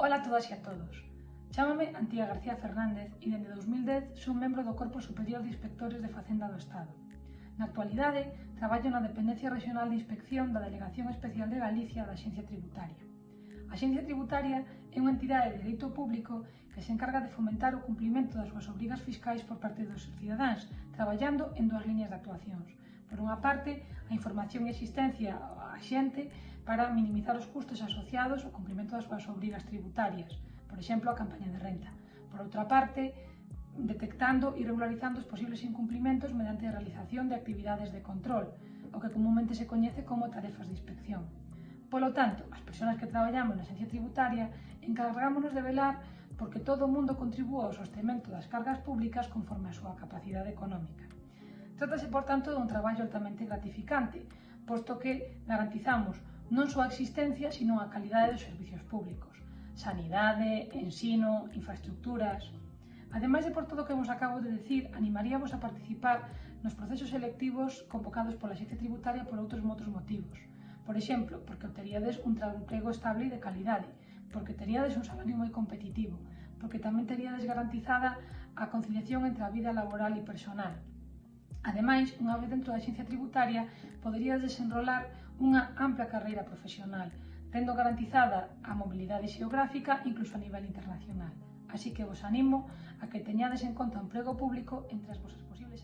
Ola a todas e a todos. Chámame Antía García Fernández e dende 2010 son membro do Corpo Superior de Inspectores de Facenda do Estado. Na actualidade, traballo na Dependencia Regional de Inspección da Delegación Especial de Galicia da Axencia Tributaria. A Axencia Tributaria é unha entidade de dereito público que se encarga de fomentar o cumplimento das súas obrigas fiscais por parte dos cidadáns, traballando en dúas líneas de actuacións. Por unha parte, a información e asistencia á xente para minimizar os custos asociados ao cumprimento das súas obrigas tributarias, por exemplo, a campaña de renta. Por outra parte, detectando e regularizando os posibles incumplimentos mediante a realización de actividades de control, o que comúnmente se coñece como tarefas de inspección. Polo tanto, as persoas que traballamos na Agencia Tributaria encargámonos de velar porque todo o mundo contribúa ao sostemento das cargas públicas conforme a súa capacidade económica. Trátase, por tanto, dun traballo altamente gratificante, posto que garantizamos non só a existencia, sino a calidade dos servicios públicos, sanidade, ensino, infraestructuras... Ademais de por todo o que vos acabo de decir, animaríamos a participar nos procesos selectivos convocados pola xencia tributaria por outros motos motivos. Por exemplo, porque obteríades un emprego estable e de calidade, porque teríades un salario moi competitivo, porque tamén teríades garantizada a conciliación entre a vida laboral e personal, Ademais, unha vez dentro da Axencia Tributaria, poderías desenrolar unha ampla carreira profesional, tendo garantizada a mobilidade xeográfica incluso a nivel internacional. Así que vos animo a que teñades en conta o emprego público entre as vosas posibles